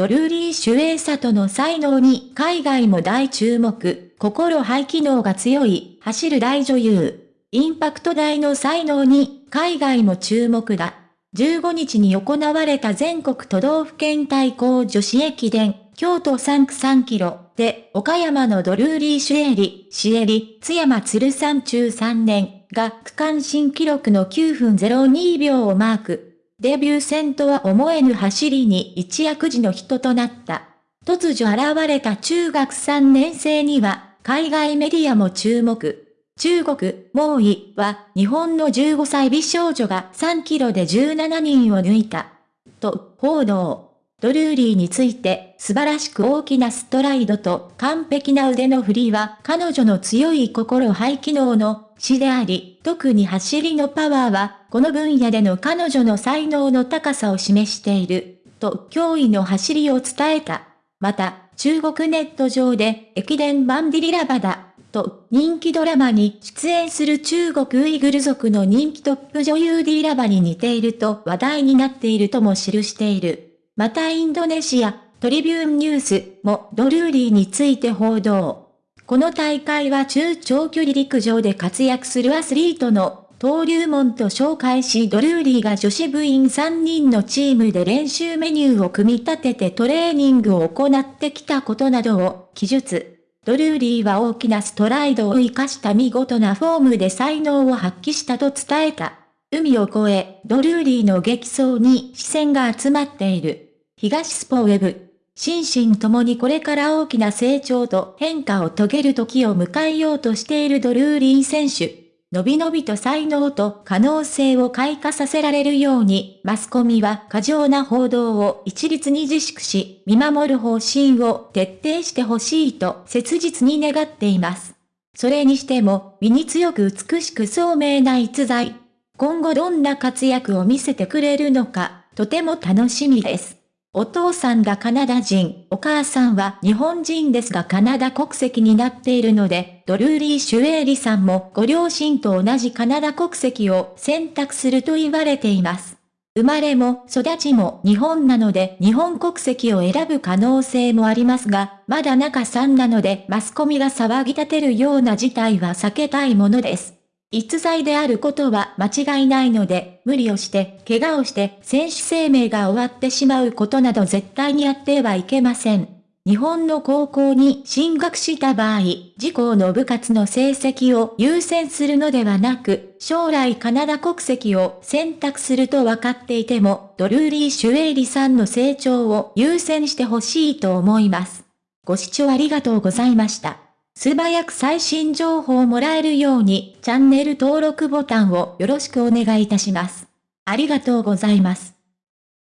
ドルーリー・シュエイサトの才能に海外も大注目、心肺機能が強い、走る大女優。インパクト大の才能に海外も注目だ。15日に行われた全国都道府県対抗女子駅伝、京都3区3キロで、岡山のドルーリー・シュエリ、シエリ、津山鶴山中3年が区間新記録の9分02秒をマーク。デビュー戦とは思えぬ走りに一躍時の人となった。突如現れた中学3年生には、海外メディアも注目。中国、猛威は、日本の15歳美少女が3キロで17人を抜いた。と、報道。ドルーリーについて、素晴らしく大きなストライドと完璧な腕の振りは、彼女の強い心肺機能の死であり、特に走りのパワーは、この分野での彼女の才能の高さを示している、と驚異の走りを伝えた。また、中国ネット上で、駅伝バンディリラバダ、と人気ドラマに出演する中国ウイグル族の人気トップ女優ディーラバに似ていると話題になっているとも記している。またインドネシア、トリビューンニュースもドルーリーについて報道。この大会は中長距離陸上で活躍するアスリートの登竜門と紹介しドルーリーが女子部員3人のチームで練習メニューを組み立ててトレーニングを行ってきたことなどを記述。ドルーリーは大きなストライドを活かした見事なフォームで才能を発揮したと伝えた。海を越え、ドルーリーの激走に視線が集まっている。東スポウェブ。心身ともにこれから大きな成長と変化を遂げる時を迎えようとしているドルーリー選手。のびのびと才能と可能性を開花させられるように、マスコミは過剰な報道を一律に自粛し、見守る方針を徹底してほしいと切実に願っています。それにしても、身に強く美しく聡明な逸材。今後どんな活躍を見せてくれるのか、とても楽しみです。お父さんがカナダ人、お母さんは日本人ですがカナダ国籍になっているので、ドルーリー・シュエーリさんもご両親と同じカナダ国籍を選択すると言われています。生まれも育ちも日本なので日本国籍を選ぶ可能性もありますが、まだ中3なのでマスコミが騒ぎ立てるような事態は避けたいものです。逸材であることは間違いないので、無理をして、怪我をして、選手生命が終わってしまうことなど絶対にやってはいけません。日本の高校に進学した場合、自校の部活の成績を優先するのではなく、将来カナダ国籍を選択すると分かっていても、ドルーリー・シュエイリさんの成長を優先してほしいと思います。ご視聴ありがとうございました。素早く最新情報をもらえるようにチャンネル登録ボタンをよろしくお願いいたします。ありがとうございます。